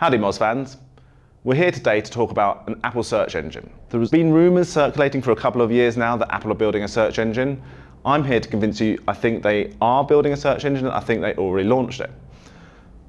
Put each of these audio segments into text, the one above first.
Howdy Moz fans. We're here today to talk about an Apple search engine. There's been rumours circulating for a couple of years now that Apple are building a search engine. I'm here to convince you I think they are building a search engine and I think they already launched it.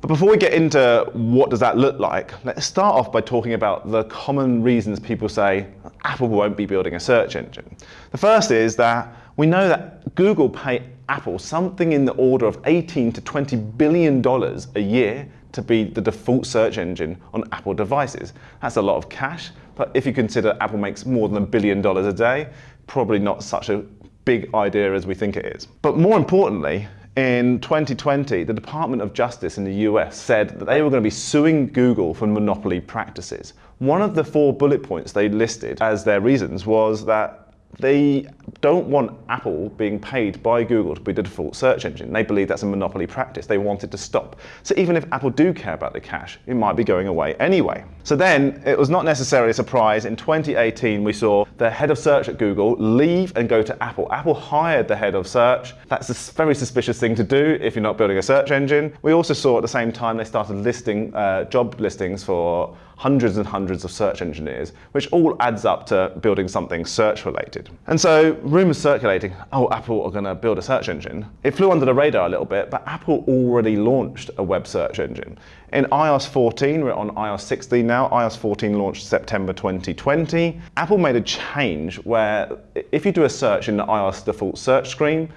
But before we get into what does that look like, let's start off by talking about the common reasons people say Apple won't be building a search engine. The first is that we know that Google pay Apple something in the order of 18 to 20 billion dollars a year to be the default search engine on Apple devices. That's a lot of cash, but if you consider Apple makes more than a billion dollars a day, probably not such a big idea as we think it is. But more importantly, in 2020, the Department of Justice in the US said that they were going to be suing Google for monopoly practices. One of the four bullet points they listed as their reasons was that they don't want Apple being paid by Google to be the default search engine. They believe that's a monopoly practice. They want it to stop. So even if Apple do care about the cash, it might be going away anyway. So then it was not necessarily a surprise. In 2018, we saw the head of search at Google leave and go to Apple. Apple hired the head of search. That's a very suspicious thing to do if you're not building a search engine. We also saw at the same time they started listing uh, job listings for hundreds and hundreds of search engineers, which all adds up to building something search related. And so rumors circulating, oh, Apple are going to build a search engine. It flew under the radar a little bit, but Apple already launched a web search engine. In iOS 14, we're on iOS 16 now, iOS 14 launched September 2020. Apple made a change where if you do a search in the iOS default search screen,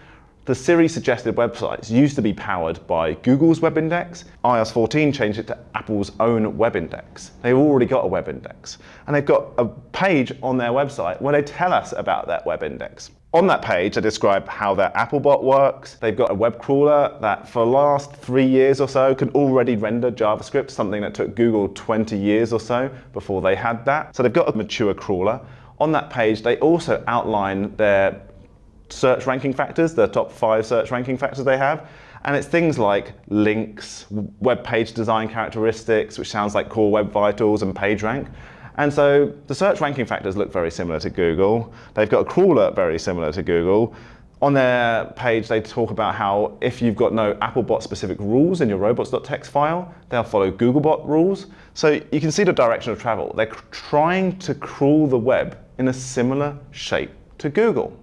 the Siri suggested websites used to be powered by Google's web index. iOS 14 changed it to Apple's own web index. They've already got a web index. And they've got a page on their website where they tell us about that web index. On that page, they describe how their Applebot works. They've got a web crawler that for the last three years or so can already render JavaScript, something that took Google 20 years or so before they had that. So they've got a mature crawler. On that page, they also outline their search ranking factors, the top five search ranking factors they have. And it's things like links, web page design characteristics, which sounds like core web vitals and PageRank. And so the search ranking factors look very similar to Google. They've got a crawler very similar to Google. On their page, they talk about how if you've got no Applebot specific rules in your robots.txt file, they'll follow Googlebot rules. So you can see the direction of travel. They're trying to crawl the web in a similar shape to Google.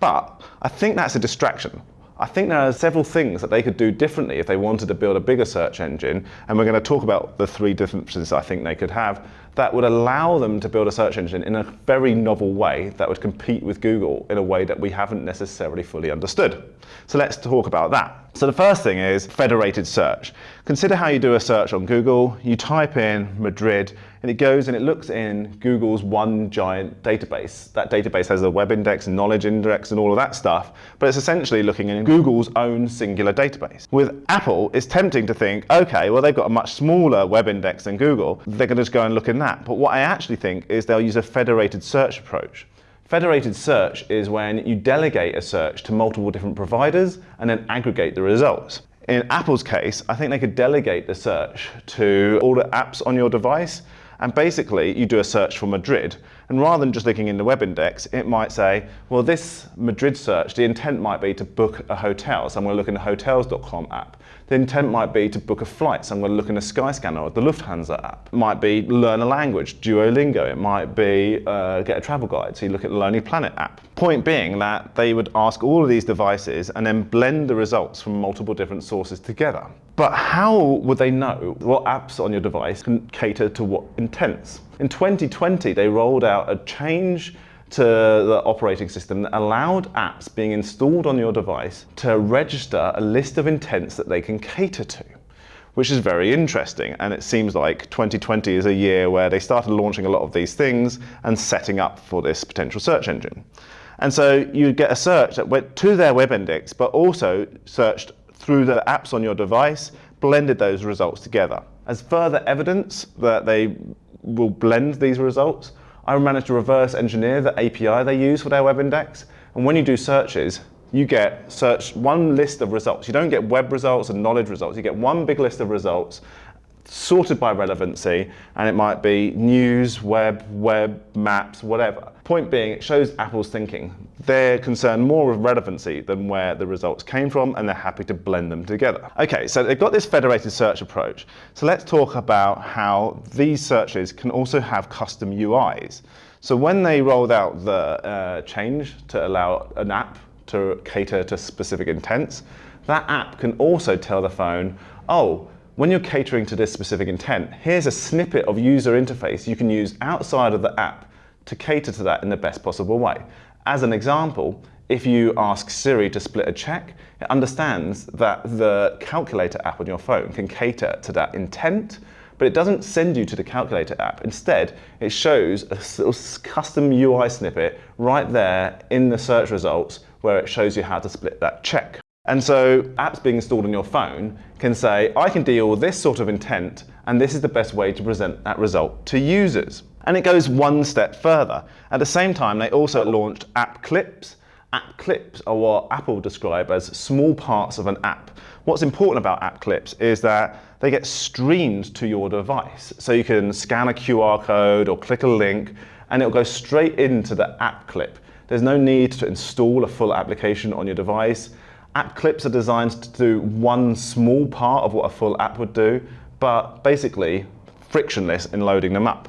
But I think that's a distraction. I think there are several things that they could do differently if they wanted to build a bigger search engine, and we're going to talk about the three differences I think they could have that would allow them to build a search engine in a very novel way that would compete with Google in a way that we haven't necessarily fully understood. So let's talk about that. So the first thing is federated search. Consider how you do a search on Google. You type in Madrid and it goes and it looks in Google's one giant database. That database has a web index and knowledge index and all of that stuff, but it's essentially looking in Google's own singular database. With Apple, it's tempting to think, okay, well they've got a much smaller web index than Google. They're going to just go and look in that. But what I actually think is they'll use a federated search approach. Federated search is when you delegate a search to multiple different providers and then aggregate the results. In Apple's case, I think they could delegate the search to all the apps on your device and basically you do a search for Madrid and rather than just looking in the web index, it might say, well this Madrid search, the intent might be to book a hotel, so I'm going to look in the hotels.com app. The intent might be to book a flight, so I'm going to look in the Skyscanner or the Lufthansa app. It might be learn a language, Duolingo. It might be uh, get a travel guide, so you look at the Lonely Planet app. Point being that they would ask all of these devices and then blend the results from multiple different sources together. But how would they know what apps on your device can cater to what intents? In 2020, they rolled out a change to the operating system that allowed apps being installed on your device to register a list of intents that they can cater to which is very interesting. And it seems like 2020 is a year where they started launching a lot of these things and setting up for this potential search engine. And so you get a search that went to their web index, but also searched through the apps on your device, blended those results together. As further evidence that they will blend these results, I managed to reverse engineer the API they use for their web index. And when you do searches, you get search one list of results. You don't get web results and knowledge results. You get one big list of results sorted by relevancy, and it might be news, web, web, maps, whatever. Point being, it shows Apple's thinking. They're concerned more with relevancy than where the results came from, and they're happy to blend them together. Okay, so they've got this federated search approach. So let's talk about how these searches can also have custom UIs. So when they rolled out the uh, change to allow an app to cater to specific intents, that app can also tell the phone, oh, when you're catering to this specific intent, here's a snippet of user interface you can use outside of the app to cater to that in the best possible way. As an example, if you ask Siri to split a check, it understands that the calculator app on your phone can cater to that intent, but it doesn't send you to the calculator app. Instead, it shows a custom UI snippet right there in the search results where it shows you how to split that check. And so apps being installed on your phone can say, I can deal with this sort of intent, and this is the best way to present that result to users. And it goes one step further. At the same time, they also launched app clips. App clips are what Apple describe as small parts of an app. What's important about app clips is that they get streamed to your device. So you can scan a QR code or click a link and it'll go straight into the app clip. There's no need to install a full application on your device. App clips are designed to do one small part of what a full app would do, but basically frictionless in loading them up.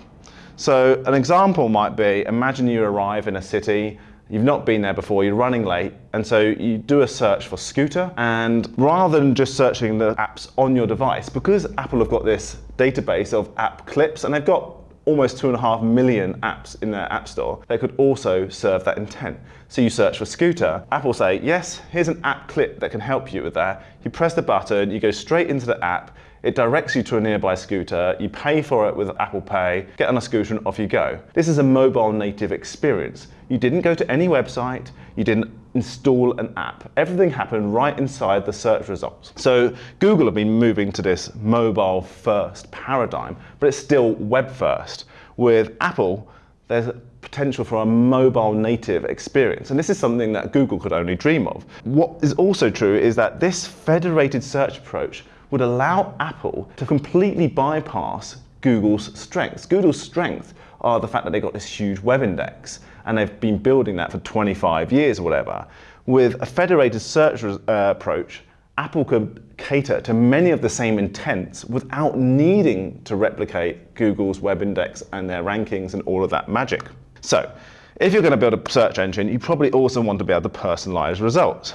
So an example might be, imagine you arrive in a city, you've not been there before, you're running late, and so you do a search for scooter, and rather than just searching the apps on your device, because Apple have got this database of app clips, and they've got almost two and a half million apps in their app store, they could also serve that intent. So you search for scooter, Apple say, yes, here's an app clip that can help you with that. You press the button, you go straight into the app, it directs you to a nearby scooter, you pay for it with Apple Pay, get on a scooter and off you go. This is a mobile native experience. You didn't go to any website, you didn't install an app. Everything happened right inside the search results. So Google have been moving to this mobile first paradigm, but it's still web first. With Apple, there's potential for a mobile native experience. And this is something that Google could only dream of. What is also true is that this federated search approach would allow Apple to completely bypass Google's strengths. Google's strengths are the fact that they've got this huge web index and they've been building that for 25 years or whatever. With a federated search uh, approach, Apple could cater to many of the same intents without needing to replicate Google's web index and their rankings and all of that magic. So, if you're going to build a search engine, you probably also want to be able to personalize results.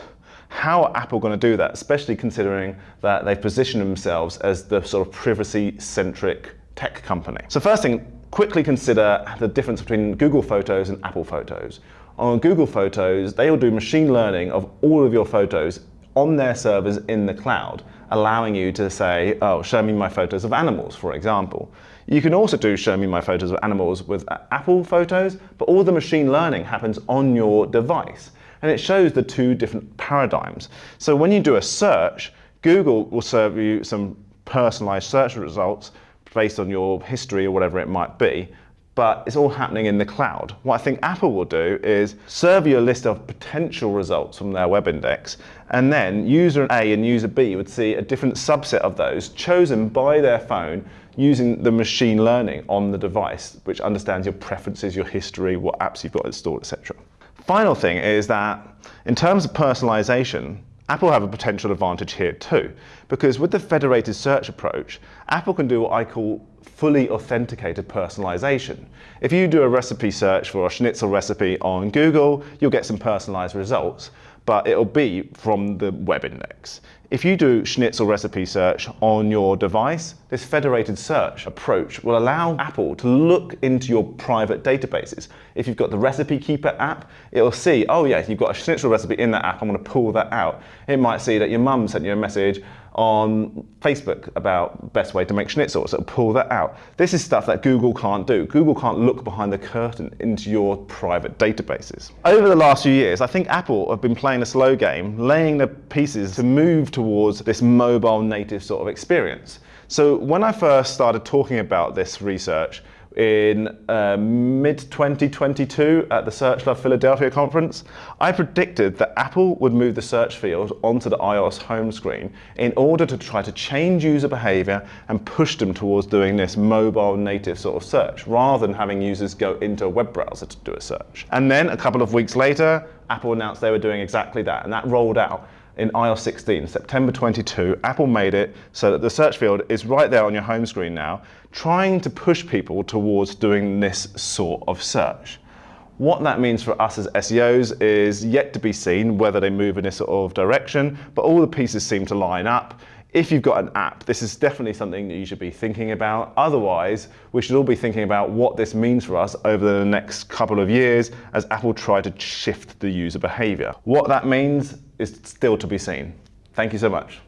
How are Apple going to do that, especially considering that they've positioned themselves as the sort of privacy-centric tech company? So first thing, quickly consider the difference between Google Photos and Apple Photos. On Google Photos, they will do machine learning of all of your photos on their servers in the cloud, allowing you to say, oh, show me my photos of animals, for example. You can also do show me my photos of animals with uh, Apple Photos, but all the machine learning happens on your device and it shows the two different paradigms. So when you do a search, Google will serve you some personalized search results based on your history or whatever it might be, but it's all happening in the cloud. What I think Apple will do is serve you a list of potential results from their web index, and then user A and user B would see a different subset of those chosen by their phone using the machine learning on the device, which understands your preferences, your history, what apps you've got installed, etc. Final thing is that in terms of personalization, Apple have a potential advantage here too, because with the federated search approach, Apple can do what I call fully authenticated personalization. If you do a recipe search for a schnitzel recipe on Google, you'll get some personalized results, but it'll be from the web index. If you do schnitzel recipe search on your device, this federated search approach will allow Apple to look into your private databases. If you've got the Recipe Keeper app, it'll see, oh yeah, you've got a schnitzel recipe in that app, I'm gonna pull that out. It might see that your mum sent you a message on Facebook about best way to make schnitzel, so pull that out. This is stuff that Google can't do. Google can't look behind the curtain into your private databases. Over the last few years, I think Apple have been playing a slow game, laying the pieces to move towards this mobile native sort of experience. So when I first started talking about this research, in uh, mid 2022 at the SearchLove Philadelphia conference, I predicted that Apple would move the search field onto the iOS home screen in order to try to change user behavior and push them towards doing this mobile native sort of search rather than having users go into a web browser to do a search. And then a couple of weeks later, Apple announced they were doing exactly that and that rolled out in iOS 16, September 22, Apple made it so that the search field is right there on your home screen now, trying to push people towards doing this sort of search. What that means for us as SEOs is yet to be seen, whether they move in this sort of direction, but all the pieces seem to line up. If you've got an app, this is definitely something that you should be thinking about. Otherwise, we should all be thinking about what this means for us over the next couple of years as Apple try to shift the user behavior. What that means is still to be seen. Thank you so much.